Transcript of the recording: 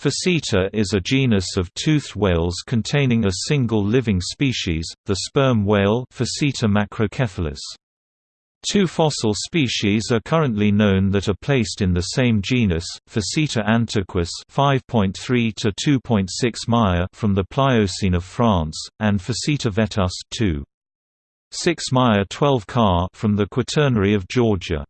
Physeter is a genus of toothed whales containing a single living species, the sperm whale Physeter macrocephalus. Two fossil species are currently known that are placed in the same genus, Physeter antiquus 5.3 to 2.6 Maya from the Pliocene of France, and Physeter vetus 2. 6 Maya 12 Car from the Quaternary of Georgia.